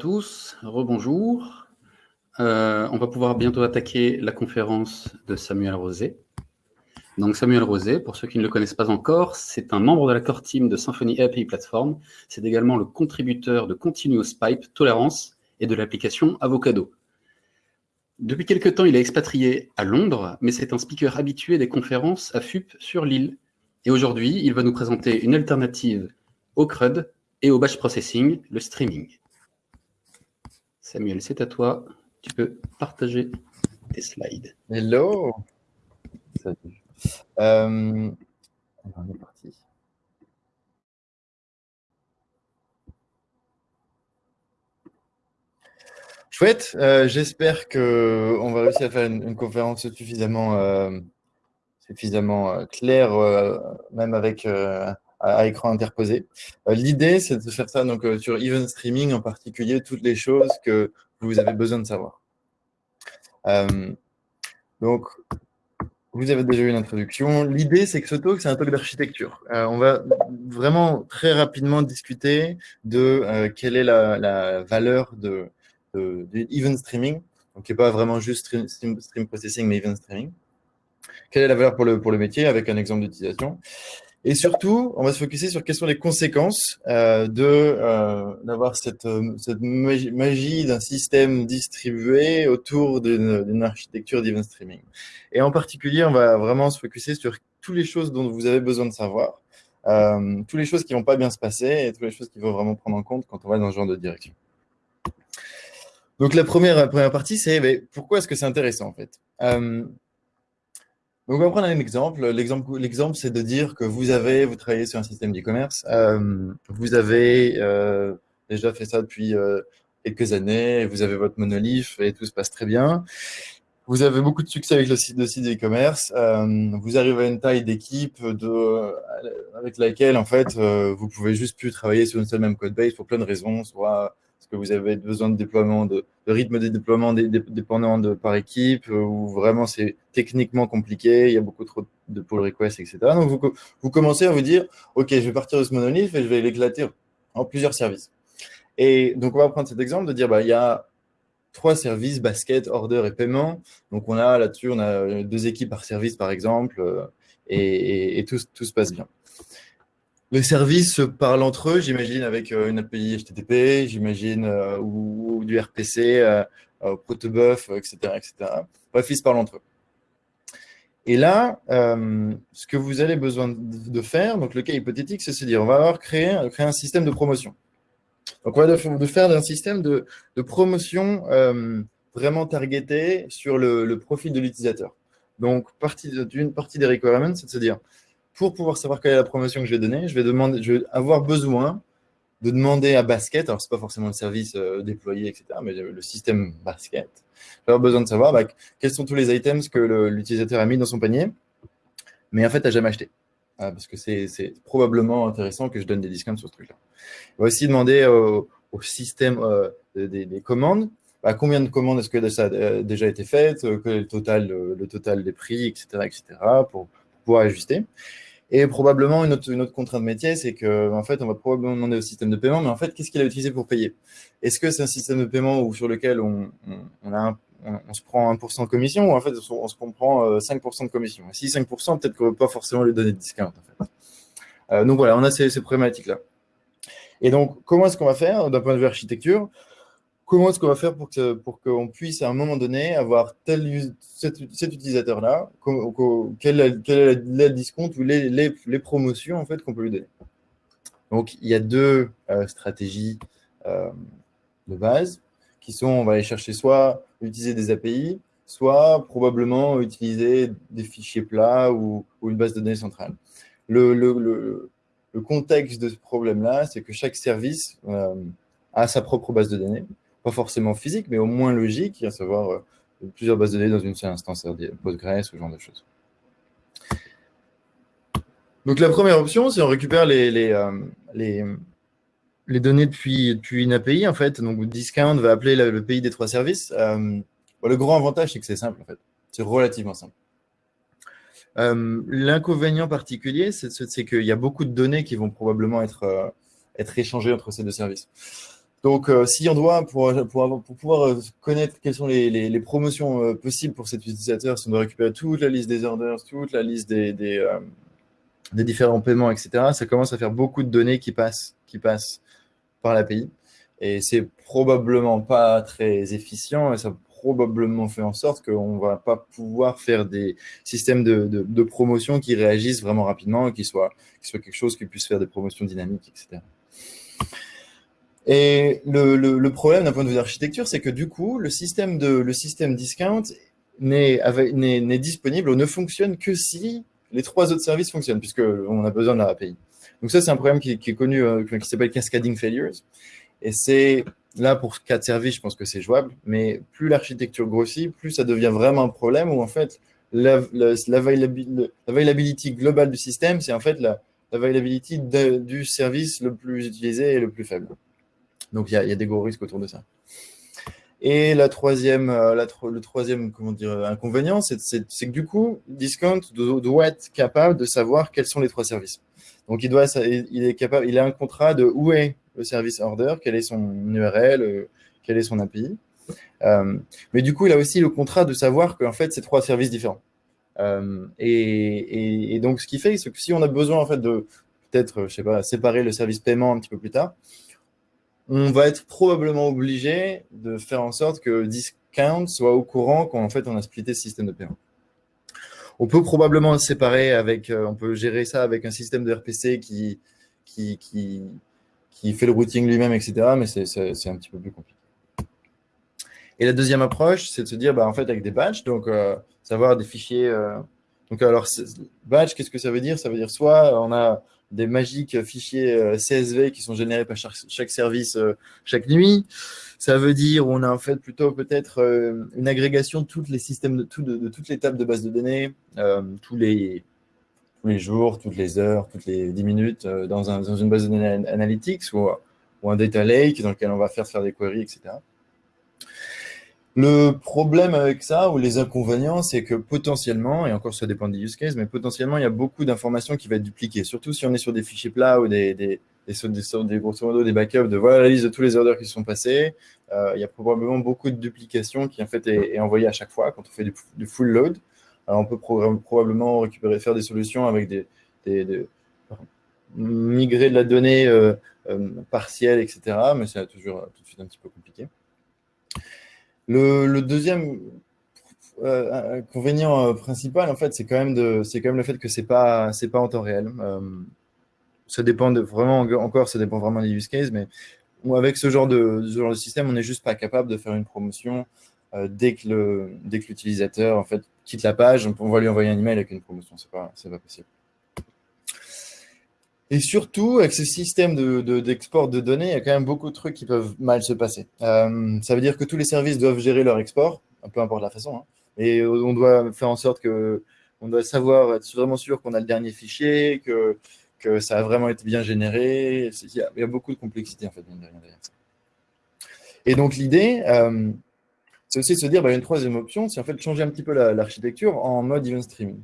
tous, rebonjour. Euh, on va pouvoir bientôt attaquer la conférence de Samuel Rosé. Donc Samuel Rosé, pour ceux qui ne le connaissent pas encore, c'est un membre de la core team de Symfony API Platform. C'est également le contributeur de Continuous Pipe Tolérance et de l'application Avocado. Depuis quelque temps, il est expatrié à Londres, mais c'est un speaker habitué des conférences à FUP sur l'île. Et aujourd'hui, il va nous présenter une alternative au CRUD et au batch processing, le streaming. Samuel, c'est à toi. Tu peux partager tes slides. Hello. Euh, on est parti. Chouette, euh, j'espère qu'on va réussir à faire une, conférence suffisamment, euh, suffisamment claire, même avec à, écran interposé. Euh, l'idée, c'est de faire ça donc, euh, sur Event Streaming, en particulier, toutes les choses que vous avez besoin de savoir. Euh, donc, vous avez déjà eu une introduction. L'idée, c'est que ce talk, c'est un talk d'architecture. on va vraiment très rapidement discuter de quelle est la, valeur de, de, event streaming, donc qui n'est pas vraiment juste stream, stream, processing, mais event streaming. Quelle est la valeur pour le, pour le métier, avec un exemple d'utilisation. Et surtout, on va se focuser sur quelles sont les conséquences euh, de euh, d'avoir cette, euh, cette magie d'un système distribué autour d'une architecture d'event streaming. Et en particulier, on va vraiment se focuser sur toutes les choses dont vous avez besoin de savoir, euh, toutes les choses qui vont pas bien se passer et toutes les choses qu'il faut vraiment prendre en compte quand on va dans ce genre de direction. Donc la première, première partie, c'est pourquoi est-ce que c'est intéressant en fait? Donc, on va prendre un exemple. L'exemple, c'est de dire que vous avez, vous travaillez sur un système d'e-commerce, euh, vous avez euh, déjà fait ça depuis euh, quelques années, vous avez votre monolith et tout se passe très bien. Vous avez beaucoup de succès avec le site de site e-commerce. vous arrivez à une taille d'équipe avec laquelle, en fait, vous pouvez juste plus travailler sur une seule même code base pour plein de raisons, soit que vous avez besoin de déploiement, de, rythme de déploiement dépendant de, par équipe, euh, ou vraiment c'est techniquement compliqué, il y a beaucoup trop de pull requests, etc. Donc vous, commencez à vous dire, OK, je vais partir de ce monolith et je vais l'éclater en plusieurs services. Et donc on va prendre cet exemple de dire, bah, il y a trois services, basket, order et paiement. Donc on a là-dessus, on a deux équipes par service par exemple, euh, et, tout se passe bien. Les services se parlent entre eux, j'imagine, avec euh, une API HTTP, j'imagine, euh, ou, du RPC, euh, Protobuf, etc., etc. Bref, ils se parlent entre eux. Et là, ce que vous avez besoin de faire, donc le cas hypothétique, c'est se dire, on va avoir créé, créer un système de promotion. Donc, on va de faire un système de, promotion vraiment targeté sur le, profil de l'utilisateur. Donc, d'une partie des requirements, c'est de se dire, pour pouvoir savoir quelle est la promotion que je vais donner, je vais, avoir besoin de demander à Basket, alors ce n'est pas forcément le service euh, déployé, etc., mais le système Basket, je vais avoir besoin de savoir bah, quels sont tous les items que l'utilisateur a mis dans son panier, mais en fait, n'a jamais acheté. Ah, parce que c'est probablement intéressant que je donne des discounts sur ce truc-là. On va aussi demander au, système euh, des, commandes, bah, combien de commandes est-ce que ça a déjà été fait, euh, quel est le total, le total des prix, etc., etc., pour pouvoir ajuster. Et probablement, une autre, une autre contrainte métier, c'est que en fait, on va probablement demander au système de paiement, mais en fait, qu'est-ce qu'il a utilisé pour payer? Est-ce que c'est un système de paiement sur lequel on, on, a on, se prend 1% de commission ou en fait, on se comprend 5% de commission? Si 5%, peut-être qu'on ne va pas forcément lui donner de discount. En fait. Euh, donc voilà, on a ces, ces problématiques-là. Et donc, comment est-ce qu'on va faire? D'un point de vue architecture comment est-ce qu'on va faire pour qu'on pour qu'on puisse à un moment donné avoir tel, cet, utilisateur-là, quel, est le discount ou les, les, promotions en fait qu'on peut lui donner? Donc, il y a deux euh, stratégies euh, de base qui sont, on va aller chercher soit utiliser des API, soit probablement utiliser des fichiers plats ou, une base de données centrale. Le, le, le, contexte de ce problème-là, c'est que chaque service euh, a sa propre base de données pas forcément physique, mais au moins logique, à savoir euh, plusieurs bases de données dans une seule instance, Postgres, ce genre de choses. Donc la première option, c'est on récupère les, les, euh, les, données depuis, depuis une API, en fait. Donc Discount va appeler le, pays des trois services. Euh, le grand avantage, c'est que c'est simple, en fait. C'est relativement simple. L'inconvénient particulier, c'est qu'il y a beaucoup de données qui vont probablement être, être échangées entre ces deux services. Donc, si on doit, pour, pour, pour, pouvoir connaître quelles sont les, les, promotions possibles pour cet utilisateur, si on doit récupérer toute la liste des orders, toute la liste des, des, différents paiements, etc., ça commence à faire beaucoup de données qui passent, qui passent par l'API. Et c'est probablement pas très efficient et ça probablement fait en sorte qu'on ne va pas pouvoir faire des systèmes de, de, promotion qui réagissent vraiment rapidement et qui soient, qui soit quelque chose qui puisse faire des promotions dynamiques, etc. Et le, problème d'un point de vue d'architecture, c'est que du coup, le système, de, le système discount n'est disponible ou ne fonctionne que si les trois autres services fonctionnent, puisqu'on a besoin de la API. Donc ça, c'est un problème qui, est connu, euh, qui s'appelle cascading failures. Et c'est là, pour quatre services, je pense que c'est jouable, mais plus l'architecture grossit, plus ça devient vraiment un problème où en fait, l'availability globale du système, c'est en fait l'availability du service le plus utilisé et le plus faible. Donc, il y, a, des gros risques autour de ça. Et la troisième, euh, le troisième comment dire, inconvénient, c'est que du coup, Discount doit être capable de savoir quels sont les trois services. Donc, il, doit, il, est capable, il a un contrat de où est le service order, quel est son URL, euh, quel est son API. Euh, mais du coup, il a aussi le contrat de savoir qu'en fait, c'est trois services différents. Euh, et, donc, ce qui fait, c'est que si on a besoin en fait de peut-être, séparer le service paiement un petit peu plus tard, on va être probablement obligé de faire en sorte que Discount soit au courant qu'en fait, on a splitté ce système de paiement. On peut probablement le séparer avec, on peut gérer ça avec un système de RPC qui, qui, qui, qui fait le routing lui-même, etc. Mais c'est un petit peu plus compliqué. Et la deuxième approche, c'est de se dire, bah, en fait, avec des batchs, donc euh, savoir des fichiers. Euh, donc, alors, batch, qu'est-ce que ça veut dire? Ça veut dire soit on a des magiques fichiers euh, CSV qui sont générés par chaque, service chaque nuit. Ça veut dire on a en fait plutôt peut-être une agrégation de tous les systèmes, de, tout, de, toutes les tables de base de données, tous les tous les jours, toutes les heures, toutes les 10 minutes euh, dans, dans une base de données analytics ou, ou, un data lake dans lequel on va faire faire des queries, etc. Le problème avec ça, ou les inconvénients, c'est que potentiellement, et encore ça dépend des use cases, mais potentiellement, il y a beaucoup d'informations qui vont être dupliquées, surtout si on est sur des fichiers plats ou des, des, grosso modo des backups de voilà la liste de tous les orders qui sont passés. Euh, il y a probablement beaucoup de duplications qui en fait est, envoyée à chaque fois quand on fait du, full load on peut probablement récupérer, faire des solutions avec des, migrer de la donnée euh, euh, partielle, etc. Mais c'est toujours tout de suite un petit peu compliqué. Le, deuxième euh, inconvénient principal, en fait, c'est quand même le fait que pas, c'est pas en temps réel. ça dépend vraiment encore, ça dépend vraiment des use cases, mais avec ce genre de, ce système, on n'est juste pas capable de faire une promotion dès que l'utilisateur quitte la page, on va lui envoyer un email avec une promotion. C'est pas, pas possible. Et surtout, avec ce système d'export de, de, données, il y a quand même beaucoup de trucs qui peuvent mal se passer. Euh, ça veut dire que tous les services doivent gérer leur export, peu importe la façon. Hein. et on doit faire en sorte que on doit savoir, être vraiment sûr qu'on a le dernier fichier, que, que ça a vraiment été bien généré. Il y, a, beaucoup de complexité en fait derrière ça. Et donc l'idée, euh, c'est aussi de se dire, bah, une troisième option, c'est en fait changer un petit peu l'architecture en mode event streaming.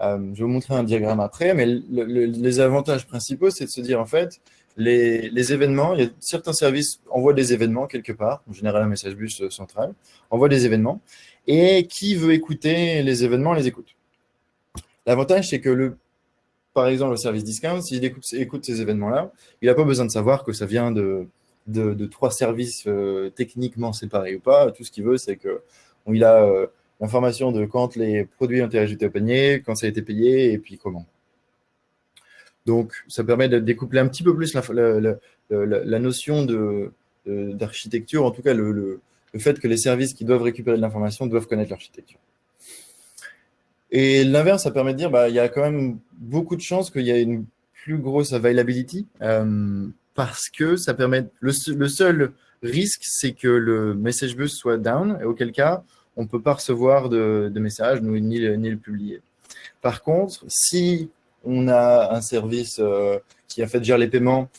Euh, je vais vous montrer un diagramme après, mais les avantages principaux, c'est de se dire, en fait, les, événements, il a certains services envoient des événements quelque part, en général un message bus euh, central, envoie des événements, et qui veut écouter les événements, les écoute. L'avantage, c'est que, le, par exemple, le service discount, s'il écoute, écoute ces événements-là, il n'a pas besoin de savoir que ça vient de, trois services euh, techniquement séparés ou pas. Tout ce qu'il veut, c'est qu'il a euh, l'information de quand les produits ont été ajoutés au panier, quand ça a été payé et puis comment. Donc, ça permet de découpler un petit peu plus la, notion d'architecture, en tout cas le, fait que les services qui doivent récupérer de l'information doivent connaître l'architecture. Et l'inverse, ça permet de dire, bah, y a quand même beaucoup de chances qu'il y ait une plus grosse availability. Euh, parce que ça permet. Le, seul risque, c'est que le message bus soit down, et auquel cas, on ne peut pas recevoir de, messages, ni, ni, le publier. Par contre, si on a un service euh, qui a fait gère les paiements,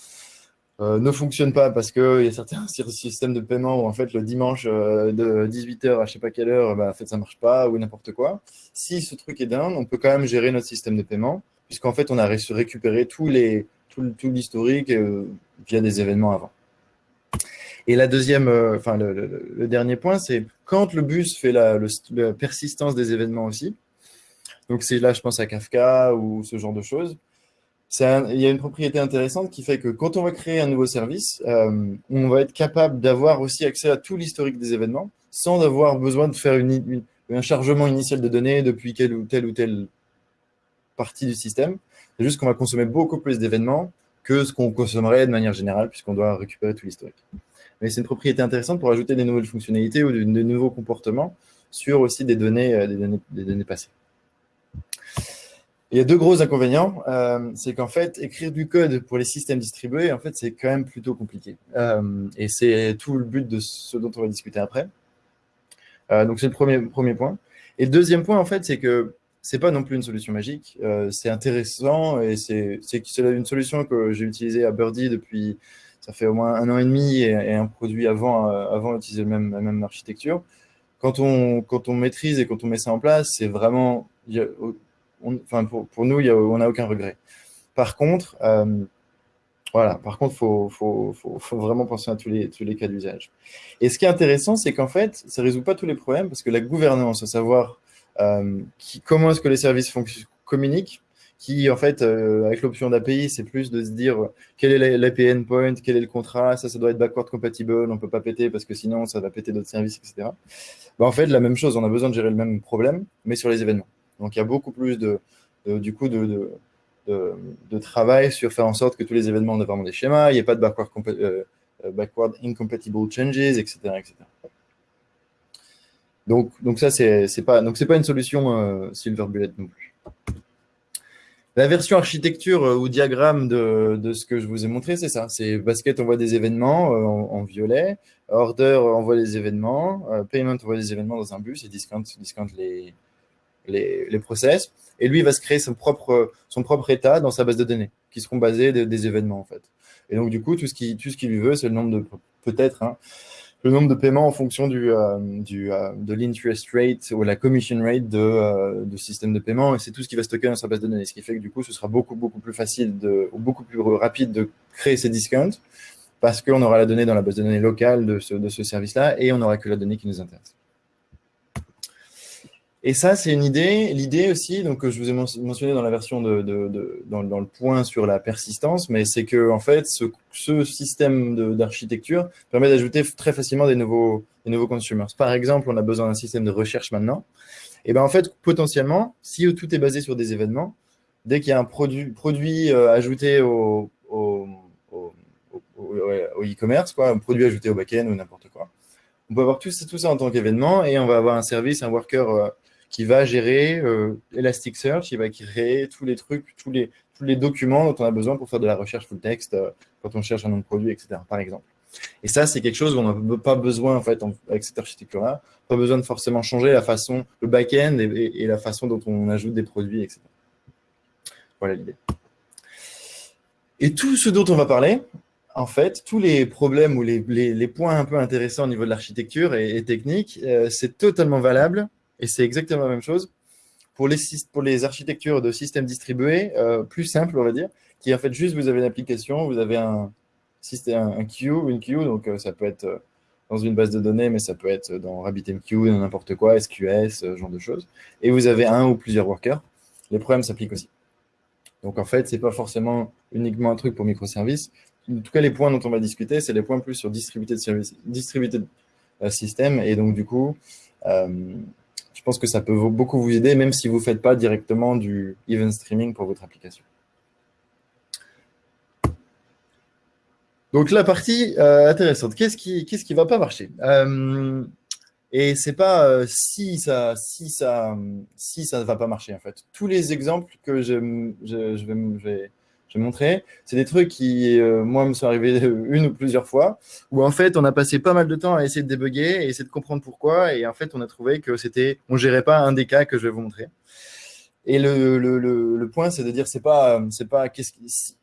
euh, ne fonctionne pas parce qu'il y a certains systèmes de paiement où en fait le dimanche euh, de 18h à je sais pas quelle heure, bah, en fait ça marche pas ou n'importe quoi. Si ce truc est down, on peut quand même gérer notre système de paiement puisqu'en fait on a récupéré tout l'historique via des événements avant. Et la deuxième, enfin le, dernier point, c'est quand le bus fait la, persistance des événements aussi. Donc c'est là, je pense à Kafka ou ce genre de choses. il y a une propriété intéressante qui fait que quand on va créer un nouveau service, on va être capable d'avoir aussi accès à tout l'historique des événements sans avoir besoin de faire un chargement initial de données depuis telle ou telle partie du système. C'est juste qu'on va consommer beaucoup plus d'événements que ce qu'on consommerait de manière générale, puisqu'on doit récupérer tout l'historique. Mais c'est une propriété intéressante pour ajouter des nouvelles fonctionnalités ou de, nouveaux comportements sur aussi des données, euh, des données, des données passées. Il y a deux gros inconvénients. Euh, c'est qu'en fait, écrire du code pour les systèmes distribués, en fait, c'est quand même plutôt compliqué. Euh, et c'est tout le but de ce dont on va discuter après. donc, c'est le premier, premier point. Et le deuxième point, en fait, c'est que c'est pas non plus une solution magique. C'est intéressant et c'est une solution que j'ai utilisée à Birdie depuis, ça fait au moins un an et demi et, un produit avant, euh, avant la même architecture. Quand on, quand on maîtrise et quand on met ça en place, c'est vraiment, enfin pour, nous, on n'a aucun regret. Par contre, euh, voilà, par contre, il faut, faut, faut, vraiment penser à tous les, tous les cas d'usage. Et ce qui est intéressant, c'est qu'en fait, ça ne résout pas tous les problèmes parce que la gouvernance, à savoir euh, comment est-ce que les services communiquent, qui en fait, euh, avec l'option d'API, c'est plus de se dire quel est l'API endpoint, quel est le contrat, ça, ça doit être backward compatible, on ne peut pas péter parce que sinon, ça va péter d'autres services, etc. Bah, en fait, la même chose, on a besoin de gérer le même problème, mais sur les événements. Donc, il y a beaucoup plus de, du coup, de, travail sur faire en sorte que tous les événements ont vraiment des schémas, il n'y ait pas de backward, euh, backward incompatible changes, etc. etc. Donc, donc ça, c'est pas, pas une solution euh, Silver Bullet non plus. La version architecture euh, ou diagramme de, de, ce que je vous ai montré, c'est ça. C'est Basket envoie des événements euh, en, violet, Order envoie des événements, Payment envoie des événements dans un bus et Discount, discount les, les, les, process. Et lui, il va se créer son propre, son propre état dans sa base de données, qui seront basés des événements, en fait. Et donc, du coup, tout ce qu'il qui lui veut, c'est le nombre de, peut-être, hein, le nombre de paiements en fonction du, euh, du euh, de l'interest rate ou la commission rate de, euh, de système de paiement. Et c'est tout ce qui va stocker dans sa base de données. Ce qui fait que du coup, ce sera beaucoup, beaucoup plus facile de, ou beaucoup plus rapide de créer ces discounts parce qu'on aura la donnée dans la base de données locale de ce, de ce service-là et on n'aura que la donnée qui nous intéresse. Et ça, c'est une idée. L'idée aussi, donc je vous ai mentionné dans la version de, de, dans, le point sur la persistance, mais c'est que en fait, ce, système d'architecture permet d'ajouter très facilement des nouveaux, des nouveaux consumers. Par exemple, on a besoin d'un système de recherche maintenant. Et ben en fait, potentiellement, si tout est basé sur des événements, dès qu'il y a un produit, produit euh, ajouté au, au, e-commerce, quoi, un produit ajouté au back-end ou n'importe quoi, on peut avoir tout, tout ça en tant qu'événement et on va avoir un service, un worker euh, qui va gérer euh, Elasticsearch, il va créer tous les trucs, tous les, documents dont on a besoin pour faire de la recherche full text euh, quand on cherche un nom de produit, etc. par exemple. Et ça, c'est quelque chose où on n'a pas besoin, en fait, avec cette architecture-là, pas besoin de forcément changer la façon, le back-end et, la façon dont on ajoute des produits, etc. Voilà l'idée. Et tout ce dont on va parler, en fait, tous les problèmes ou les, les, points un peu intéressants au niveau de l'architecture et, technique, euh, c'est totalement valable et c'est exactement la même chose pour les, architectures de systèmes distribués, euh, plus simples, on va dire, qui en fait juste, vous avez une application, vous avez un, système, un queue, une queue, donc euh, ça peut être euh, dans une base de données, mais ça peut être dans RabbitMQ, dans n'importe quoi, SQS, ce genre de choses. Et vous avez un ou plusieurs workers. Les problèmes s'appliquent aussi. Donc en fait, ce n'est pas forcément uniquement un truc pour microservices. En tout cas, les points dont on va discuter, c'est les points plus sur distributed service, distributed system. Et donc du coup, je pense que ça peut beaucoup vous aider, même si vous ne faites pas directement du event streaming pour votre application. Donc la partie euh, intéressante, qu'est-ce qui ne va pas marcher? Euh, Et c'est pas euh, si ça si ça si ça ne va pas marcher en fait. Tous les exemples que je vais, je vais montrer. C'est des trucs qui, euh, moi, me sont arrivés une ou plusieurs fois, où en fait, on a passé pas mal de temps à essayer de débugger et essayer de comprendre pourquoi. Et en fait, on a trouvé que c'était, on gérait pas un des cas que je vais vous montrer. Et le, le, le, point, c'est de dire, c'est pas, c'est pas qu'est-ce qui,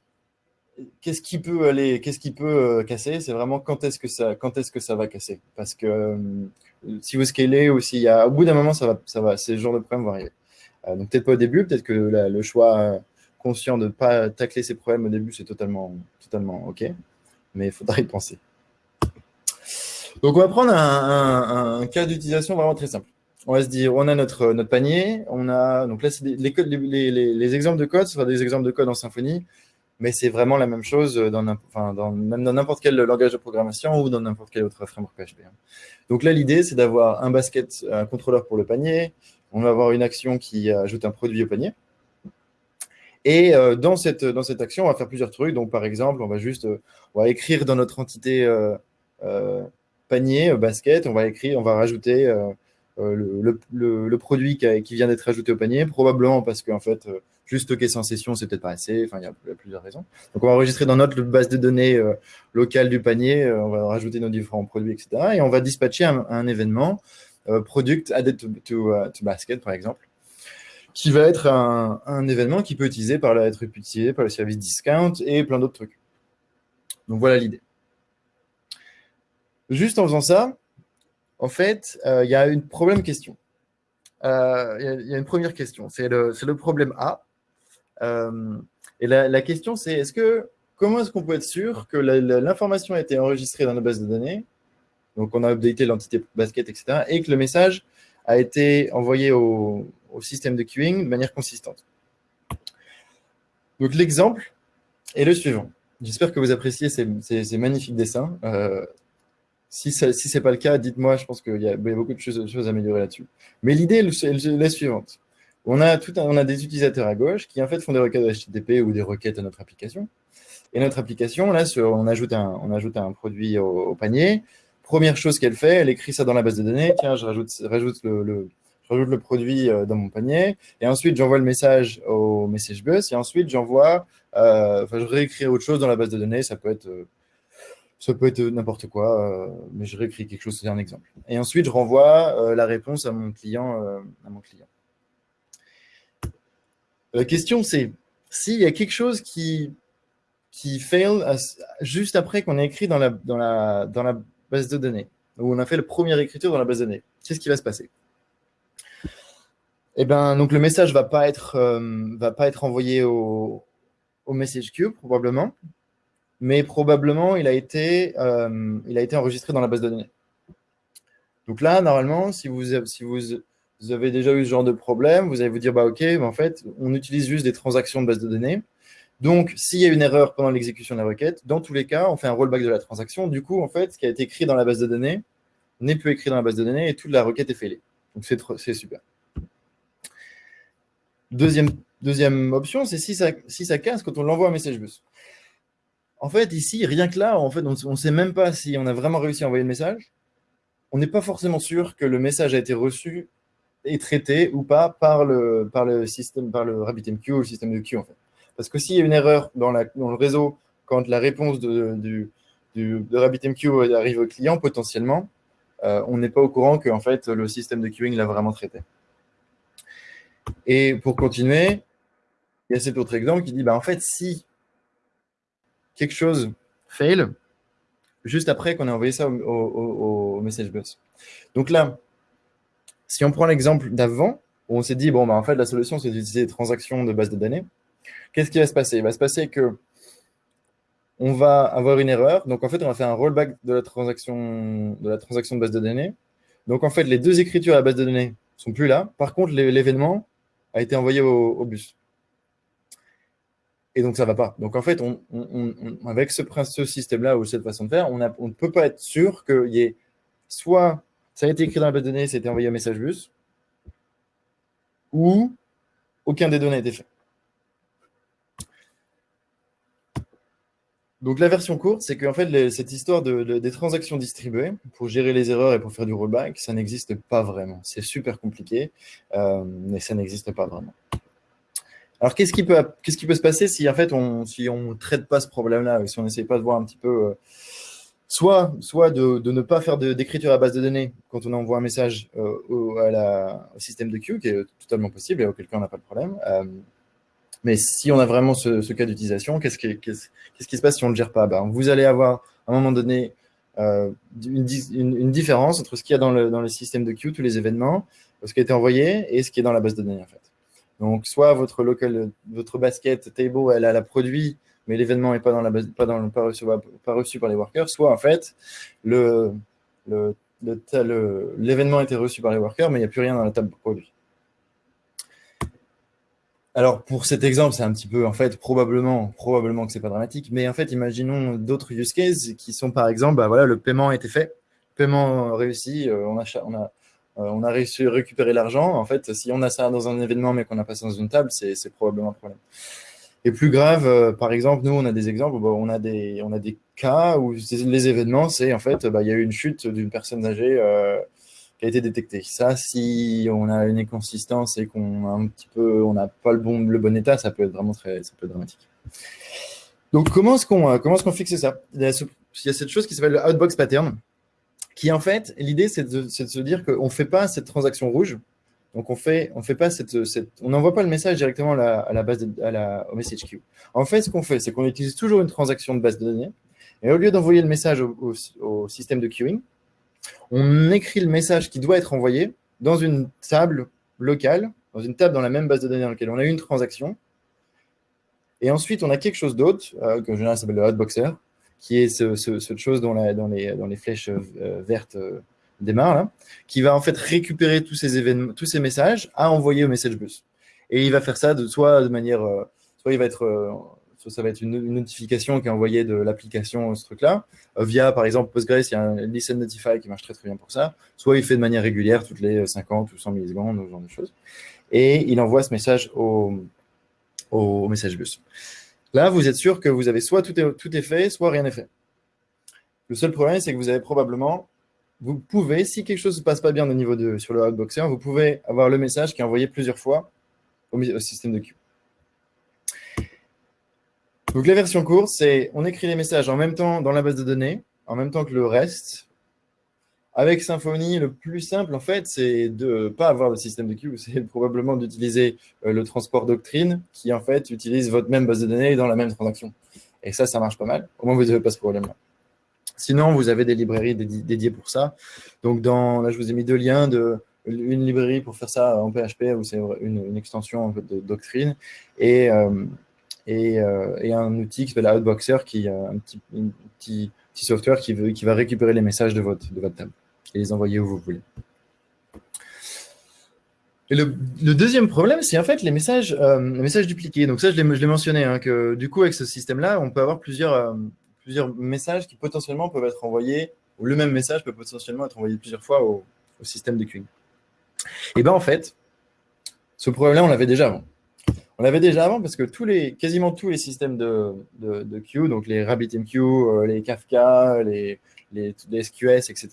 qu'est-ce qui peut aller, qu'est-ce qui peut euh, casser, c'est vraiment quand est-ce que ça, quand est-ce que ça va casser. Parce que euh, si vous scalez ou s'il y a, au bout d'un moment, ça va, ça va, ces genres de problèmes vont arriver. donc peut-être pas au début, peut-être que le choix conscient de ne pas tacler ses problèmes au début, c'est totalement, totalement OK, mais il faudra y penser. Donc, on va prendre un, cas d'utilisation vraiment très simple. On va se dire, on a notre, panier, on a, donc là, les, les, les, exemples de code, ce sera des exemples de code en Symfony, mais c'est vraiment la même chose dans n'importe quel langage de programmation ou dans n'importe quel autre framework PHP. Hein. Donc là, l'idée, c'est d'avoir un basket, un contrôleur pour le panier, on va avoir une action qui ajoute un produit au panier, et euh, dans, cette, dans cette action, on va faire plusieurs trucs. Donc, par exemple, on va juste euh, on va écrire dans notre entité euh, panier, basket, on va écrire, on va rajouter le, produit qui, vient d'être ajouté au panier, probablement parce qu'en fait, juste stocker sans session, c'est peut-être pas assez. Enfin, il y, a, plusieurs raisons. Donc, on va enregistrer dans notre base de données locale du panier, on va rajouter nos différents produits, etc. Et on va dispatcher un, événement, product added to basket, par exemple qui va être un, événement qui peut utiliser par la, être utilisé par le service discount et plein d'autres trucs. Donc voilà l'idée. Juste en faisant ça, en fait, euh, il y a une problème question. Euh, il y, a une première question, c'est le, problème A. Euh, et la, question, c'est est-ce que comment est-ce qu'on peut être sûr que l'information a été enregistrée dans nos bases de données, donc on a updaté l'entité basket, etc., et que le message a été envoyé au, système de queuing de manière consistante. Donc l'exemple est le suivant. J'espère que vous appréciez ces, magnifiques dessins. Euh, si ce n'est pas le cas, dites-moi, je pense qu'il y, a beaucoup de choses, à améliorer là-dessus. Mais l'idée est la suivante. On a, des utilisateurs à gauche qui en fait font des requêtes HTTP ou des requêtes à notre application. Et notre application, là, on ajoute un produit au, panier. Première chose qu'elle fait, elle écrit ça dans la base de données. Tiens, je rajoute, le, produit euh, dans mon panier, et ensuite j'envoie le message au message bus, et ensuite j'envoie, euh, enfin je réécris autre chose dans la base de données, ça peut être, euh, ça peut être n'importe quoi, mais je réécris quelque chose, c'est un exemple. Et ensuite je renvoie la réponse à mon client. à mon client. La question c'est, s'il y a quelque chose qui, qui fail juste après qu'on ait écrit dans la, dans, la, dans la base de données, où on a fait la première écriture dans la base de données, qu'est-ce qui va se passer? Eh ben, donc le message être, euh, va pas être envoyé au, au message queue probablement, mais probablement il a été, euh, enregistré dans la base de données. Donc là, normalement, si vous, avez déjà eu ce genre de problème, vous allez vous dire, bah ok, en fait, on utilise juste des transactions de base de données. Donc, s'il y a une erreur pendant l'exécution de la requête, dans tous les cas, on fait un rollback de la transaction. Du coup, en fait, ce qui a été écrit dans la base de données n'est plus écrit dans la base de données et toute la requête est failée. Donc, c'est super. Deuxième, option, c'est si ça, casse quand on l'envoie un message bus. En fait, ici, rien que là, en fait, on ne sait même pas si on a vraiment réussi à envoyer le message. On n'est pas forcément sûr que le message a été reçu et traité ou pas par le, par le système, par le RabbitMQ ou le système de queue, en fait. Parce que s'il y a une erreur dans, le réseau, quand la réponse de, RabbitMQ arrive au client, potentiellement, euh, on n'est pas au courant que en fait, le système de queuing l'a vraiment traité. Et pour continuer, il y a cet autre exemple qui dit, bah, en fait, si quelque chose fail, juste après qu'on ait envoyé ça au, message bus. Donc là, si on prend l'exemple d'avant, où on s'est dit, bon, bah, en fait, la solution, c'est d'utiliser des transactions de base de données, qu'est-ce qui va se passer? Il va se passer que on va avoir une erreur. Donc, en fait, on va faire un rollback de la transaction de, la transaction de base de données. Donc, en fait, les deux écritures à la base de données sont plus là. Par contre, l'événement a été envoyé au, bus. Et donc, ça ne va pas. Donc, en fait, avec ce, système-là ou cette façon de faire, on, ne peut pas être sûr qu'il y ait soit ça a été écrit dans la base de données, c'était envoyé au message bus, ou aucun des données n'a été fait. Donc la version courte, c'est qu'en fait, cette histoire de, des transactions distribuées, pour gérer les erreurs et pour faire du rollback, ça n'existe pas vraiment. C'est super compliqué, euh, mais ça n'existe pas vraiment. Alors qu'est-ce qui, peut, se passer si en fait on si on traite pas ce problème-là, si on n'essaye pas de voir un petit peu, euh, soit, soit de, ne pas faire d'écriture à base de données quand on envoie un message euh, au, au, système de queue, qui est totalement possible et auquel cas on n'a pas de problème, mais si on a vraiment ce, cas d'utilisation, qu'est-ce qui, se passe si on ne le gère pas? Ben, Vous allez avoir, à un moment donné, euh, une, différence entre ce qu'il y a dans le, dans le, système de queue, tous les événements, ce qui a été envoyé et ce qui est dans la base de données. En fait. Donc, soit votre local, votre basket table, elle a la produit, mais l'événement n'est pas, dans la base, pas, reçu, pas reçu par les workers, soit en fait, l'événement a été reçu par les workers, mais il n'y a plus rien dans la table produit. Alors, pour cet exemple, c'est un petit peu, en fait, probablement, probablement que ce n'est pas dramatique, mais en fait, imaginons d'autres use cases qui sont, par exemple, bah, voilà, le paiement a été fait, paiement réussi, euh, on, a, on, a, euh, on a réussi à récupérer l'argent. En fait, si on a ça dans un événement, mais qu'on n'a pas ça dans une table, c'est probablement un problème. Et plus grave, euh, par exemple, nous, on a des exemples, on, a des, on a des cas où les événements, c'est en fait, bah, il y a eu une chute d'une personne âgée qui a été détectée. Ça, si on a une inconsistance et qu'on a un petit peu, on n'a pas le bon, le bon état, ça peut être vraiment très, ça dramatique. Donc, comment est-ce qu'on comment est-ce qu'on fixe ça? Il y, a cette chose qui s'appelle le outbox pattern, qui en fait, l'idée, c'est de, de, se dire qu'on ne fait pas cette transaction rouge. Donc, on fait, on fait pas cette, cette on n'envoie pas le message directement à la, base, à la, au message queue. En fait, ce qu'on fait, c'est qu'on utilise toujours une transaction de base de données. Et au lieu d'envoyer le message au, au système de queuing, on écrit le message qui doit être envoyé dans une table locale, dans une table dans la même base de données dans laquelle on a une transaction. Et ensuite, on a quelque chose d'autre, euh, que en général s'appelle le hotboxer, qui est ce, cette chose dont, dans, les, flèches euh, vertes euh, démarrent, qui va en fait récupérer tous ces, tous ces messages à envoyer au message bus. Et il va faire ça de, soit de manière, soit il va être ça va être une, notification qui est envoyée de l'application, ce truc-là. Euh, via, par exemple, Postgres, il y a un Listen Notify qui marche très, très bien pour ça. Soit il fait de manière régulière, toutes les 50 ou 100 millisecondes, ce genre de choses. Et il envoie ce message au, au message bus. Là, vous êtes sûr que vous avez soit tout est, tout est fait, soit rien n'est fait. Le seul problème, c'est que vous avez probablement, vous pouvez, si quelque chose ne se passe pas bien au niveau de, sur le Outboxer, vous pouvez avoir le message qui est envoyé plusieurs fois au, au système de queue. Donc la version courte, c'est on écrit les messages en même temps dans la base de données, en même temps que le reste. Avec Symfony, le plus simple, en fait, c'est de ne pas avoir de système de queue, c'est probablement d'utiliser euh, le transport doctrine qui, en fait, utilise votre même base de données dans la même transaction. Et ça, ça marche pas mal. Au moins, vous n'avez pas ce problème-là. Sinon, vous avez des librairies dédiées pour ça. Donc, dans, là, je vous ai mis deux liens de une librairie pour faire ça en PHP, où c'est une, extension de doctrine, et, euh, euh, et, un outil qui s'appelle Outboxer, qui est un petit, petit, software qui, veut, qui va récupérer les messages de votre, de votre table et les envoyer où vous voulez. Et le, deuxième problème, c'est en fait les messages, euh, les messages dupliqués. Donc ça, je l'ai mentionné, hein, que du coup, avec ce système-là, on peut avoir plusieurs, euh, plusieurs messages qui potentiellement peuvent être envoyés, ou le même message peut potentiellement être envoyé plusieurs fois au, au système de queuing. Et bien en fait, ce problème-là, on l'avait déjà avant. On l'avait déjà avant parce que quasiment tous les systèmes de, queue, donc les RabbitMQ, euh, les Kafka, les, les, SQS, etc.,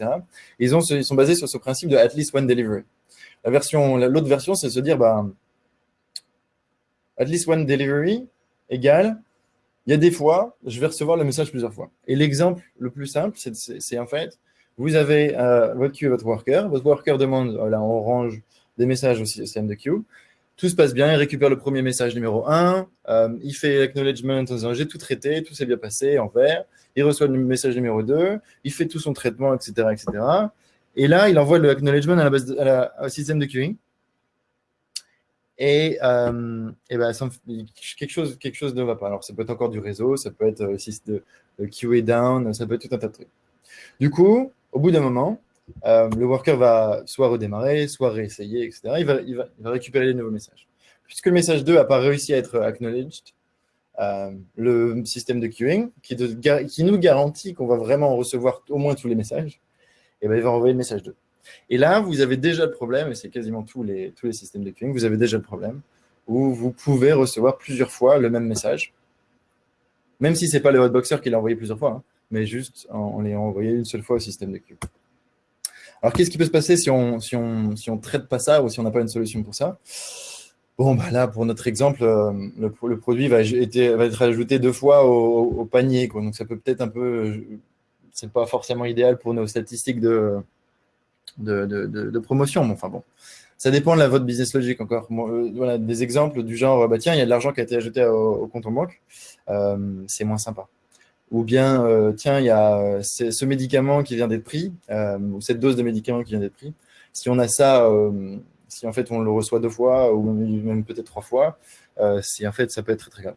ils, ont, ils sont basés sur ce principe de at least one delivery. La version, l'autre version, c'est se dire, bah, at least one delivery égale, il y a des fois, je vais recevoir le message plusieurs fois. Et l'exemple le plus simple, c'est en fait, vous avez euh, votre queue, votre worker, votre worker demande, là, on range des messages au système de queue, tout se passe bien, il récupère le premier message numéro 1, euh, il fait l'acknowledgement en disant j'ai tout traité, tout s'est bien passé en vert, il reçoit le message numéro 2, il fait tout son traitement, etc. etc. Et là, il envoie le acknowledgement à la base au système de queuing. Et, euh, et ben, quelque, chose, quelque chose ne va pas. Alors, ça peut être encore du réseau, ça peut être euh, de, de QA down, ça peut être tout un tas de trucs. Du coup, au bout d'un moment, euh, le worker va soit redémarrer, soit réessayer, etc. Il va, récupérer les nouveaux messages. Puisque le message 2 n'a pas réussi à être acknowledged, euh, le système de queuing, qui, nous garantit qu'on va vraiment recevoir au moins tous les messages, eh ben, il va envoyer le message 2. Et là, vous avez déjà le problème, et c'est quasiment tous les, systèmes de queuing, vous avez déjà le problème, où vous pouvez recevoir plusieurs fois le même message, même si ce n'est pas le hotboxer qui l'a envoyé plusieurs fois, hein, mais juste en l'ayant envoyé une seule fois au système de queue. Alors, qu'est-ce qui peut se passer si on si on, si on traite pas ça ou si on n'a pas une solution pour ça? Bon, bah là, pour notre exemple, euh, le, produit va, être ajouté deux fois au, panier. Donc, ça peut peut-être un peu... C'est pas forcément idéal pour nos statistiques de, de, de, promotion. Mais enfin, bon. Ça dépend de la, votre business logic encore. Euh, voilà, des exemples du genre, bah, tiens, il y a de l'argent qui a été ajouté au, compte en banque. Euh, c'est moins sympa ou bien, euh, tiens, il y a euh, ce médicament qui vient d'être pris, euh, ou cette dose de médicament qui vient d'être pris. Si on a ça, si en fait on le reçoit deux fois, ou même peut-être trois fois, si en fait ça peut être très très grave.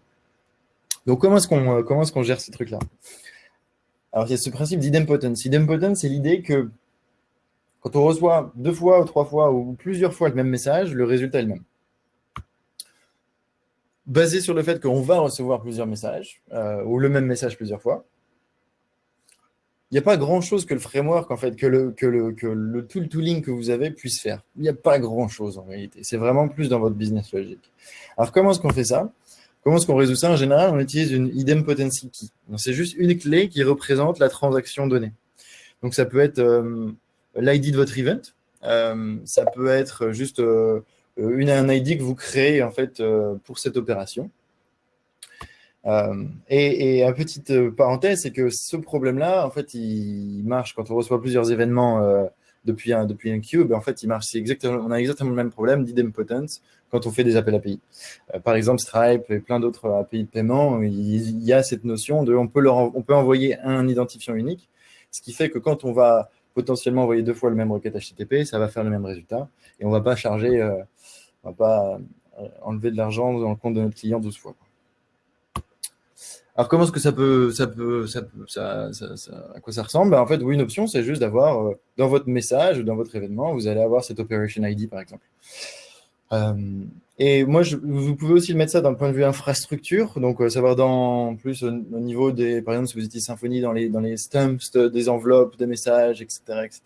Donc comment est-ce qu'on gère ce truc-là? Alors il y a ce principe d'idempotence. Idempotence, c'est l'idée que Quand on reçoit deux fois ou trois fois ou plusieurs fois le même message, le résultat est le même. Basé sur le fait qu'on va recevoir plusieurs messages, euh, ou le même message plusieurs fois, il n'y a pas grand-chose que le framework, en fait, que le, que, le, que le tool tooling que vous avez puisse faire. Il n'y a pas grand-chose en réalité. C'est vraiment plus dans votre business logique. Alors, comment est-ce qu'on fait ça? Comment est-ce qu'on résout ça? En général, on utilise une idempotency key. C'est juste une clé qui représente la transaction donnée. Donc, ça peut être euh, l'ID de votre event. Euh, ça peut être juste une, un ID que vous créez en fait, pour cette opération. Euh, et, et, une petite euh, parenthèse, c'est que ce problème-là, en fait, il marche quand on reçoit plusieurs événements euh, depuis, un, depuis un queue. Ben, en fait, il marche. Exactement, on a exactement le même problème d'idempotence quand on fait des appels API. par exemple, Stripe et plein d'autres API de paiement, il, y a cette notion de on peut, leur, on peut envoyer un identifiant unique, ce qui fait que quand on va potentiellement envoyer deux fois le même requête HTTP, ça va faire le même résultat et on ne va pas charger, va pas enlever de l'argent dans le compte de notre client 12 fois. Alors, comment est-ce que ça peut, ça peut, à quoi ça ressemble? Ben, En fait, oui, une option, c'est juste d'avoir euh, dans votre message ou dans votre événement, vous allez avoir cette Operation ID, par exemple. Euh, et moi, je, vous pouvez aussi mettre ça d'un point de vue infrastructure, donc euh, savoir dans plus au, niveau des, par exemple, si vous utilisez Symfony dans les, dans les stumps des enveloppes de messages, etc., etc.,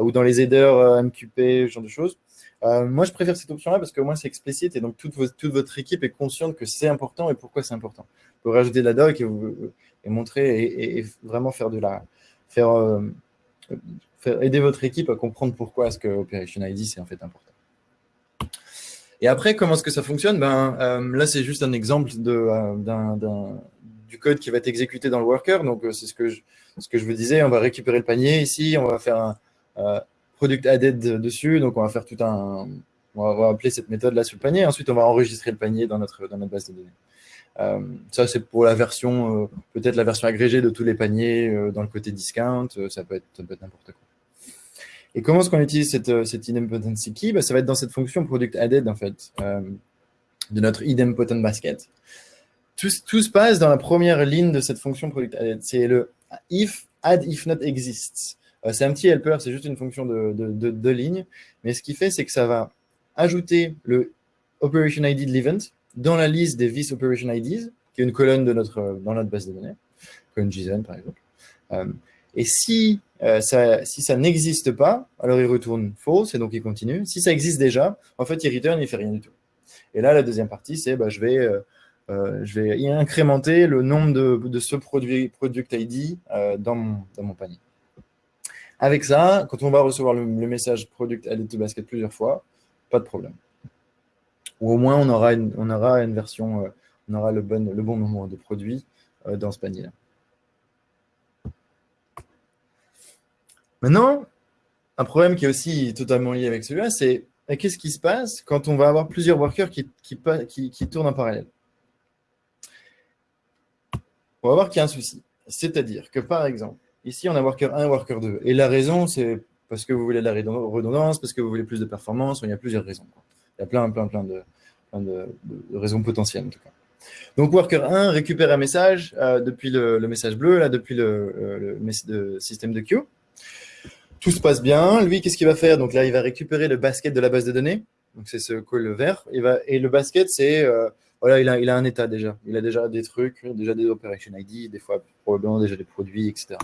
ou dans les headers MQP, ce genre de choses. Moi, je préfère cette option-là parce que moins c'est explicite et donc toute, votre équipe est consciente que c'est important et pourquoi c'est important peut rajouter de la doc et, vous, et et, vraiment faire de la euh, faire, aider votre équipe à comprendre pourquoi est-ce que Operation ID c'est en fait important. Et après, comment est-ce que ça fonctionne? Ben, euh, Là, c'est juste un exemple de, euh, du code qui va être exécuté dans le worker. Donc, c'est ce que, ce que je vous disais. On va récupérer le panier ici. On va faire un product added dessus. Donc, on va faire tout un... On va, appeler cette méthode-là sur le panier. Ensuite, on va enregistrer le panier dans notre, dans notre base de données. Euh, ça, c'est pour la version, euh, peut-être la version agrégée de tous les paniers euh, dans le côté discount. ça peut être, n'importe quoi. Et comment est-ce qu'on utilise cette, cette idempotency key? Bah, Ça va être dans cette fonction product added, en fait, de notre idempotent basket. Tout, tout, se passe dans la première ligne de cette fonction product added. C'est le if add if not exists. C'est un petit helper, c'est juste une fonction de, de, de. Mais ce qui fait, c'est que ça va ajouter le operation ID de l'event dans la liste des Vis Operation IDs, qui est une colonne de notre, dans notre base de données, comme JSON par exemple. Euh, et si, euh, ça, si ça n'existe pas, alors il retourne false et donc il continue. Si ça existe déjà, en fait, il return, il ne fait rien du tout. Et là, la deuxième partie, c'est bah, je, vais, euh, je vais incrémenter le nombre de, de ce produit product ID dans, mon, dans mon panier. Avec ça, quand on va recevoir le, message product added to basket plusieurs fois, pas de problème ou au moins on aura une, version, euh, on aura le bon, le nombre de produits euh, dans ce panier-là. Maintenant, un problème qui est aussi totalement lié avec celui-là, c'est qu'est-ce qui se passe quand on va avoir plusieurs workers qui, qui, qui, tournent en parallèle? On va voir qu'il y a un souci. C'est-à-dire que, par exemple, ici, on a worker 1 et worker 2. Et la raison, c'est parce que vous voulez de la redondance, parce que vous voulez plus de performance, il y a plusieurs raisons. Il y a plein, plein, plein de, raisons potentielles en tout cas. Donc worker 1 récupère un message euh, depuis le, message bleu, là depuis le, le, système de queue. Tout se passe bien. Lui, qu'est-ce qu'il va faire? Donc là, il va récupérer le basket de la base de données. Donc c'est ce call vert. Et le basket, c'est euh, voilà, il a, il a un état déjà. Il a déjà des trucs, déjà des operation ID, des fois probablement déjà des produits, etc.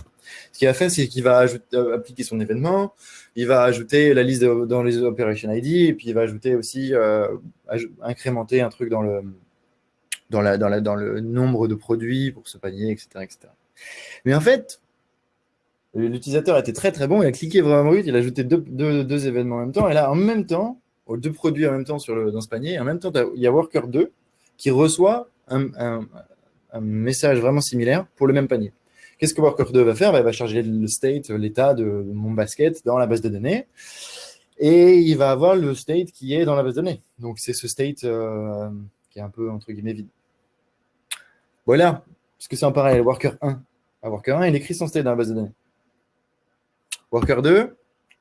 Ce qu'il va faire, c'est qu'il va euh, appliquer son événement, il va ajouter la liste dans les operation ID, et puis il va ajouter aussi, euh, incrémenter un truc dans le, dans, la, dans, la, dans le nombre de produits pour ce panier, etc. etc. Mais en fait, l'utilisateur était très très bon, il a cliqué vraiment vite, il a ajouté deux, événements en même temps, et là, en même temps, deux produits en même temps sur dans ce panier, en même temps, il y a Worker 2 qui reçoit un, message vraiment similaire pour le même panier. Qu'est-ce que Worker 2 va faire? Bah, Il va charger le state, l'état de mon basket dans la base de données. Et il va avoir le state qui est dans la base de données. Donc, c'est ce state euh, qui est un peu, entre guillemets, vide. Voilà. Parce que c'est en parallèle. Worker 1. À Worker 1, il écrit son state dans la base de données. Worker 2,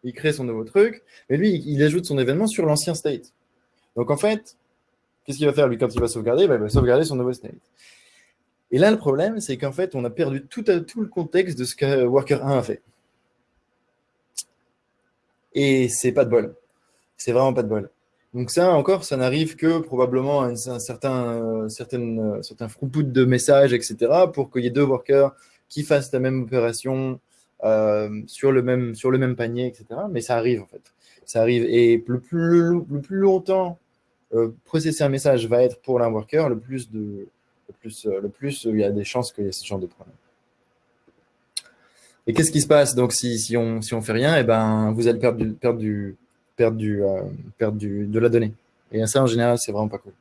il crée son nouveau truc. Mais lui, il ajoute son événement sur l'ancien state. Donc, en fait, Qu'est-ce qu'il va faire, lui, quand il va sauvegarder? Bah, Il va sauvegarder son nouveau state. Et là, le problème, c'est qu'en fait, on a perdu tout, tout, le contexte de ce que Worker 1 a fait. Et c'est pas de bol. C'est vraiment pas de bol. Donc ça, encore, ça n'arrive que probablement à un, certain, certaine, certain de messages, etc., pour qu'il y ait deux workers qui fassent la même opération euh, sur, le même, sur le même panier, etc. Mais ça arrive, en fait. Ça arrive. Et le plus, le plus longtemps euh, processer un message va être pour l'un worker, le plus, de, le, plus, euh, le plus il y a des chances qu'il y ait ce genre de problème. Et qu'est-ce qui se passe donc si, si on si on fait rien, et eh ben vous allez perdre du, perdre du, perdre du, euh, de la donnée. Et ça en général c'est vraiment pas cool.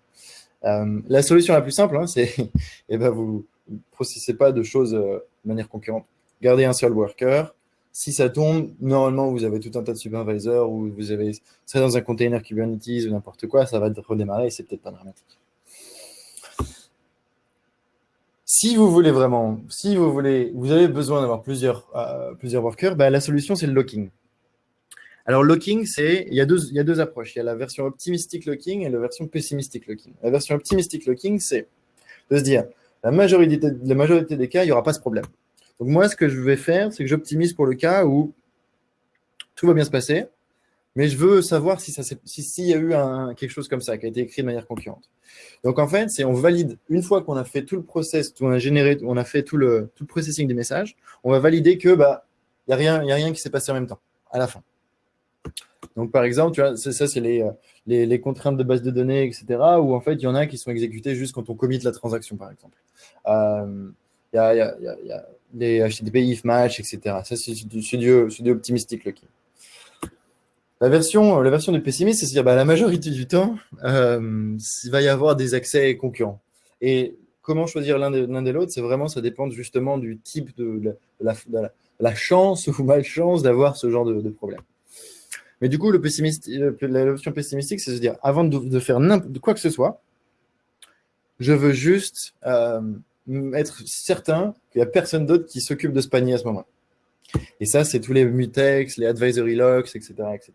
Euh, la solution la plus simple, hein, c'est et eh ben vous ne processez pas de choses euh, de manière concurrente. Gardez un seul worker. Si ça tombe, normalement vous avez tout un tas de supervisors ou vous avez ça dans un container Kubernetes ou n'importe quoi, ça va redémarrer et c'est peut-être pas dramatique. Si vous voulez vraiment, si vous voulez, vous avez besoin d'avoir plusieurs, euh, workers, bah, la solution, c'est le locking. Alors, locking, c'est, il, y a deux, approches. Il y a la version optimistic locking et la version pessimistic locking. La version optimistic locking, c'est de se dire, la la majorité des cas, il n'y aura pas ce problème. Donc, moi, ce que je vais faire, c'est que j'optimise pour le cas où tout va bien se passer, mais je veux savoir si s'il y a eu quelque chose comme ça qui a été écrit de manière concurrente. Donc en fait, c'est on valide une fois qu'on a fait tout le process, on a généré, on a fait tout le, tout le processing des messages, on va valider que bah il y a rien, a rien qui s'est passé en même temps à la fin. Donc par exemple, tu vois, ça c'est les, les, contraintes de base de données, etc. Où en fait il y en a qui sont exécutées juste quand on commit la transaction, par exemple. Euh, y, a, les HTTP if match, etc. Ça c'est du, du, du optimistic locking. La version, la version de pessimiste, c'est à dire bah, la majorité du temps, euh, il va y avoir des accès concurrents. Et comment choisir l'un des, des l'autre, c'est vraiment, ça dépend justement du type de, la, chance ou malchance d'avoir ce genre de, problème. Mais du coup, la version pessimistique, c'est de se dire, avant de, faire de quoi que ce soit, je veux juste euh, être certain qu'il n'y a personne d'autre qui s'occupe de ce panier à ce moment. Et ça, c'est tous les mutex, les advisory locks, etc. etc.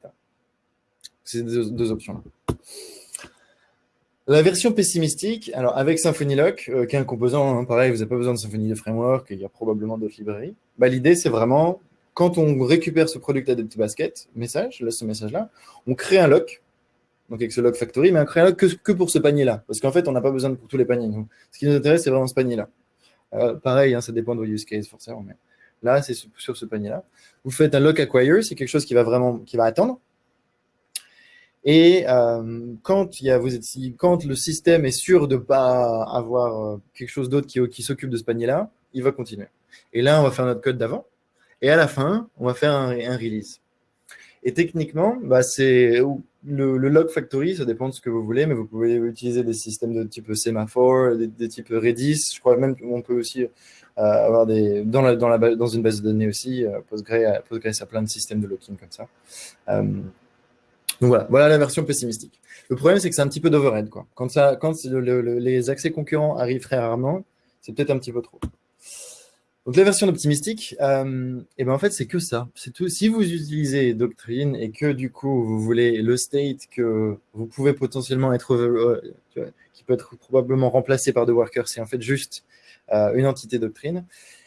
C'est deux, deux options. La version pessimistique, alors avec Symfony Lock, euh, qui est un composant, hein, pareil, vous n'avez pas besoin de Symfony de framework, il y a probablement d'autres librairies. Bah, L'idée, c'est vraiment, quand on récupère ce product basket, message, là, ce message-là, on crée un lock, donc avec ce lock factory, mais un lock que, pour ce panier-là, parce qu'en fait, on n'a pas besoin pour tous les paniers. ce qui nous intéresse, c'est vraiment ce panier-là. Euh, pareil, hein, ça dépend de vos use cases, forcément, mais Là, c'est sur ce panier-là. Vous faites un lock acquire, c'est quelque chose qui va vraiment qui va attendre. Et euh, quand, y a, quand le système est sûr de ne pas avoir euh, quelque chose d'autre qui, s'occupe de ce panier-là, il va continuer. Et là, on va faire notre code d'avant. Et à la fin, on va faire un release. Et techniquement, bah, c'est le, le, log factory, ça dépend de ce que vous voulez, mais vous pouvez utiliser des systèmes de type Semaphore, des, des types Redis. Je crois même qu'on peut aussi euh, avoir des dans une base de données aussi. Euh, Postgre, Postgres a plein de systèmes de locking comme ça. Euh, donc voilà, voilà la version pessimistique. Le problème, c'est que c'est un petit peu d'overhead. Quand les accès concurrents arrivent très rarement, c'est peut-être un petit peu trop. Donc la version optimistique, euh, et ben en fait c'est que ça. Si vous utilisez Doctrine et que du coup vous voulez le state que vous pouvez potentiellement être, euh, qui peut être probablement remplacé par deux workers, c'est en fait juste euh, une entité Doctrine.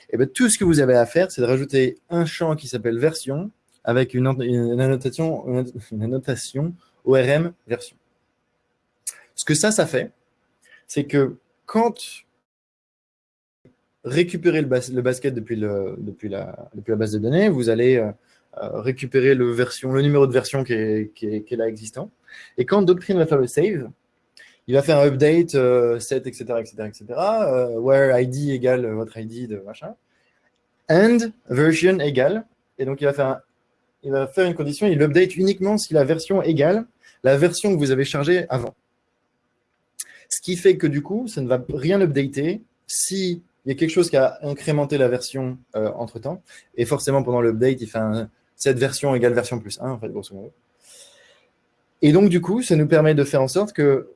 Et ben tout ce que vous avez à faire, c'est de rajouter un champ qui s'appelle version avec une, une, annotation, une annotation ORM version. Ce que ça, ça fait, c'est que quand récupérer le, basket depuis, le, depuis, la, depuis la base de données, vous allez euh, euh, récupérer le, version, le numéro de version qui est, qui, est, qui est, là existant. Et quand Doctrine va faire le save, il va faire un update, euh, set, etc., etc., etc., where ID égale votre ID de machin, and version égale, et donc il va faire, il va faire une condition, il update uniquement si la version égale la version que vous avez chargée avant. Ce qui fait que du coup, ça ne va rien updater si il y a quelque chose qui a incrémenté la version euh, entre-temps. Et forcément, pendant l'update, il fait un, cette version égale version plus 1, en fait, grosso modo. Et donc, du coup, ça nous permet de faire en sorte que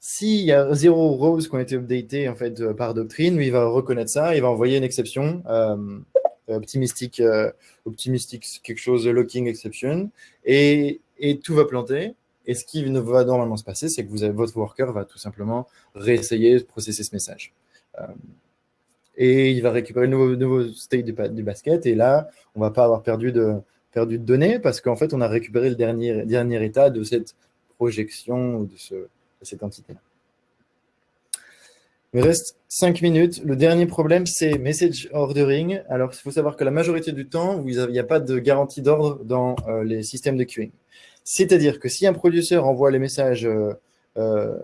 s'il y a zéro rows qui ont été updatés en fait, euh, par Doctrine, il va reconnaître ça, il va envoyer une exception euh, optimistique, euh, quelque chose locking exception, et, tout va planter. Et ce qui va normalement se passer, c'est que votre worker va tout simplement réessayer de processer ce message. Euh, et il va récupérer le nouveau, state du, basket. Et là, on va pas avoir perdu de, perdu de données parce qu'en fait, on a récupéré le dernier, dernier état de cette projection de, ce, de cette entité-là. Il reste 5 minutes. Le dernier problème, c'est message ordering. Alors, il faut savoir que la majorité du temps, il n'y a pas de garantie d'ordre dans euh, les systèmes de queuing. C'est-à-dire que si un producteur envoie les messages euh,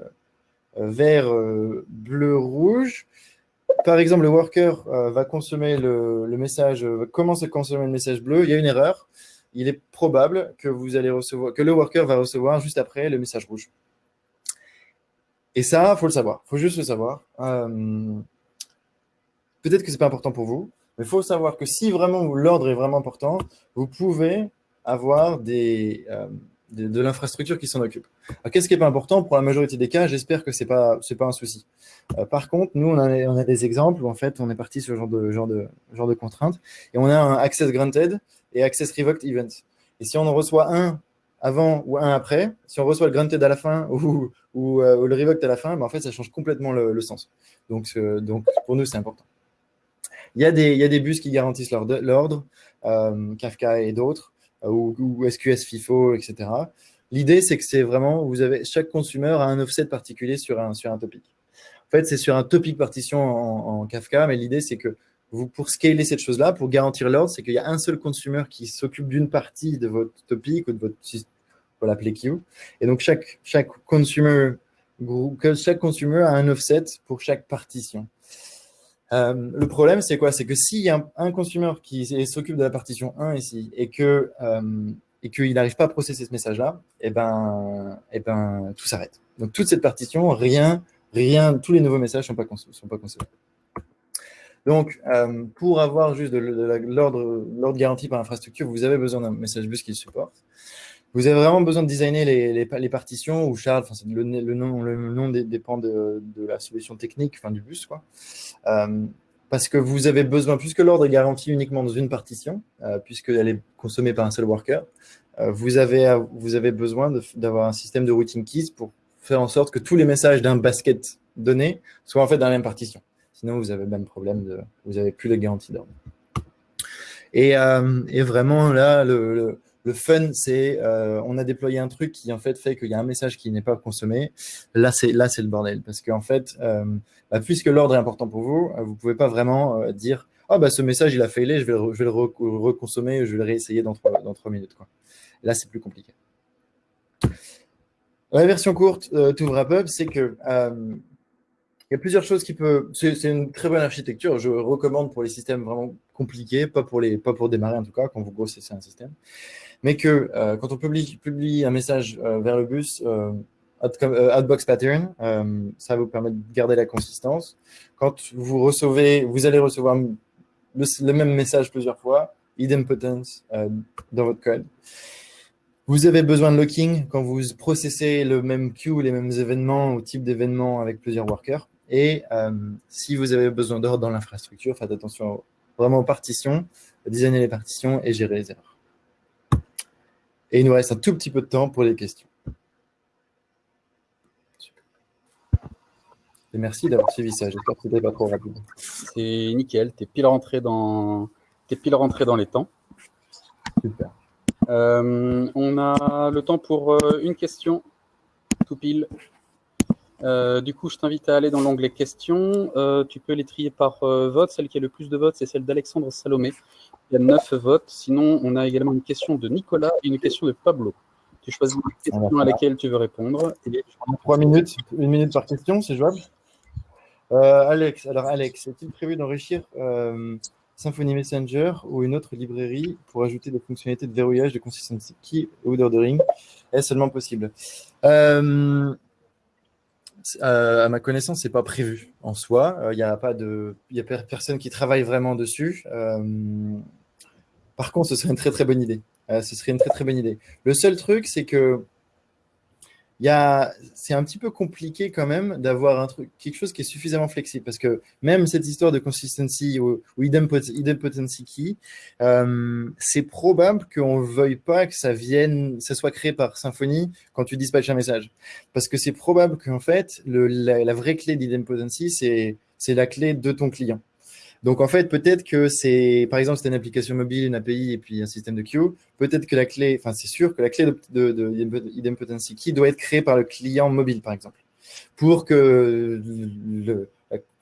vert, bleu, rouge, par exemple, le worker va consommer le, message, commence à consommer le message bleu, il y a une erreur. Il est probable que, vous allez recevoir, que le worker va recevoir juste après le message rouge. Et ça, il faut le savoir. Il faut juste le savoir. Euh, peut-être que ce n'est pas important pour vous, mais il faut savoir que si vraiment l'ordre est vraiment important, vous pouvez avoir des, de, l'infrastructure qui s'en occupe. Qu'est-ce qui n'est pas important Pour la majorité des cas, j'espère que ce n'est pas, pas un souci. Euh, par contre, nous, on a, on a, des exemples où en fait, on est parti sur ce genre de, genre, de, genre de contraintes et on a un access granted et access revoked event. Et si on en reçoit un avant ou un après, si on reçoit le granted à la fin ou, euh, ou, le revoked à la fin, ben, en fait, ça change complètement le, sens. Donc, donc, pour nous, c'est important. Il y, a des, il y a des bus qui garantissent l'ordre, euh, Kafka et d'autres, euh, ou, SQS FIFO, etc. L'idée, c'est que c'est vraiment, vous avez, chaque consommateur a un offset particulier sur un, sur un topic. En fait, c'est sur un topic partition en, Kafka, mais l'idée, c'est que vous, pour scaler cette chose-là, pour garantir l'ordre, c'est qu'il y a un seul consumer qui s'occupe d'une partie de votre topic ou de votre pour l'appeler queue. Et donc, chaque, chaque, chaque consumer a un offset pour chaque partition. Euh, le problème, c'est quoi? C'est que s'il y a un, consumer qui s'occupe de la partition 1 ici euh, et qu'il n'arrive pas à processer ce message-là, et eh ben, eh ben, tout s'arrête. Donc, toute cette partition, rien, rien, tous les nouveaux messages ne sont pas, sont pas consommés. Donc, euh, pour avoir juste de, l'ordre garanti par l'infrastructure, vous avez besoin d'un message bus qui le supporte. Vous avez vraiment besoin de designer les, partitions ou Charles, le, nom, dépend de, la solution technique, enfin du bus, quoi. Euh, parce que vous avez besoin, puisque l'ordre est garanti uniquement dans une partition, euh, puisqu'elle est consommée par un seul worker, euh, vous, avez, besoin d'avoir un système de routing keys pour faire en sorte que tous les messages d'un basket donné soient en fait dans la même partition. Sinon, vous avez le même problème, vous n'avez plus de garantie d'ordre. Et, vraiment, là, le fun, c'est euh, on a déployé un truc qui en fait fait qu'il y a un message qui n'est pas consommé. Là, c'est le bordel parce qu'en fait, euh, bah, puisque l'ordre est important pour vous, euh, vous pouvez pas vraiment dire ah bah ce message il a failé, je vais le, je vais le reconsommer, je vais le réessayer dans trois, dans trois minutes. Là, c'est plus compliqué. La version courte to wrap up, c'est que il y a plusieurs choses qui peuvent. C'est une très bonne architecture. Je recommande pour les systèmes vraiment compliqués, pas pour les, pas pour démarrer en tout cas quand vous grossissez un système mais que euh, quand on publie, un message euh, vers le bus, euh, Outbox pattern, ça vous permet de garder la consistance. Quand vous recevez, vous allez recevoir le, même message plusieurs fois, idempotence dans votre code. Vous avez besoin de locking quand vous processez le même queue, les mêmes événements ou type d'événements avec plusieurs workers. Et si vous avez besoin d'ordre dans l'infrastructure, faites attention vraiment aux partitions, designer les partitions et gérer les erreurs. Et il nous reste un tout petit peu de temps pour les questions. Et merci d'avoir suivi ça. J'espère que c'était pas trop rapide. C'est nickel. Tu es pile rentré dans, es pile rentré dans les temps. Super. Euh, on a le temps pour euh, une question, tout pile. Euh, du coup, je t'invite à aller dans l'onglet questions. tu peux les trier par vote. Celle qui a le plus de votes, c'est celle d'Alexandre Salomé. Il y a neuf votes. Sinon, on a également une question de Nicolas et une question de Pablo. Tu choisis la question à laquelle tu veux répondre. Trois minutes, une minute par question, c'est jouable euh, Alex, alors Alex, est-il prévu d'enrichir euh, Symfony Messenger ou une autre librairie pour ajouter des fonctionnalités de verrouillage de consistency key ou d'ordering? Est-ce seulement possible? Euh, à ma connaissance, c'est pas prévu en soi. Il euh, n'y a pas de, y a personne qui travaille vraiment dessus. Euh, par contre, ce serait une très très bonne idée. ce serait une très très bonne idée. Le seul truc, c'est que c'est un petit peu compliqué quand même d'avoir quelque chose qui est suffisamment flexible parce que même cette histoire de consistency ou, idempotency key, euh, c'est probable qu'on ne veuille pas que ça vienne, ça soit créé par Symfony quand tu dispatches un message. Parce que c'est probable qu'en fait, le, la, vraie clé d'idempotency, c'est la clé de ton client. Donc en fait, peut-être que c'est, par exemple, c'est une application mobile, une API et puis un système de queue. Peut-être que la clé, enfin c'est sûr que la clé de, de, de key doit être créée par le client mobile, par exemple, pour que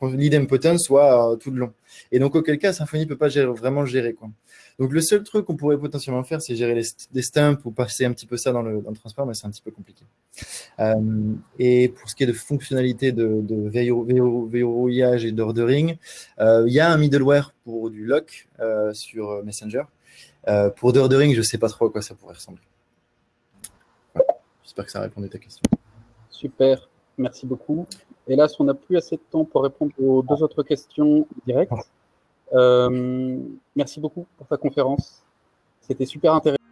l'idempotence soit tout le long. Et donc auquel cas, Symfony ne peut pas vraiment le gérer. Quoi. Donc le seul truc qu'on pourrait potentiellement faire, c'est gérer les, des stumps ou passer un petit peu ça dans le, dans le transport, mais c'est un petit peu compliqué. Euh, et pour ce qui est de fonctionnalité de, de verrouillage et d'ordering, euh, il y a un middleware pour du lock euh, sur Messenger. Euh, pour d'ordering, je ne sais pas trop à quoi ça pourrait ressembler. J'espère que ça répondait à ta question. Super, merci beaucoup. Hélas, on n'a plus assez de temps pour répondre aux deux autres questions directes. Euh, merci beaucoup pour ta conférence. C'était super intéressant.